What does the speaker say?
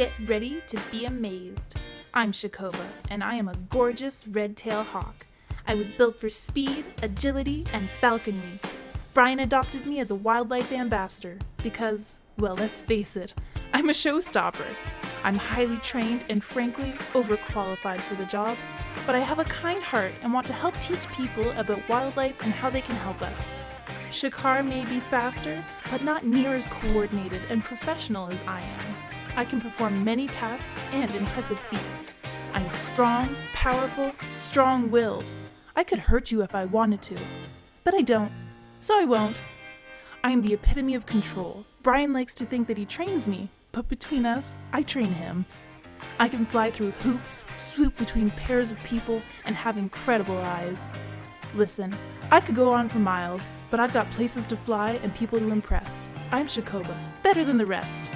Get ready to be amazed. I'm Shakoba, and I am a gorgeous red-tailed hawk. I was built for speed, agility, and falconry. Brian adopted me as a wildlife ambassador because, well, let's face it, I'm a showstopper. I'm highly trained and frankly overqualified for the job, but I have a kind heart and want to help teach people about wildlife and how they can help us. Shakar may be faster, but not near as coordinated and professional as I am. I can perform many tasks and impressive feats. I'm strong, powerful, strong willed. I could hurt you if I wanted to, but I don't, so I won't. I am the epitome of control. Brian likes to think that he trains me, but between us, I train him. I can fly through hoops, swoop between pairs of people, and have incredible eyes. Listen, I could go on for miles, but I've got places to fly and people to impress. I'm Shakoba, better than the rest.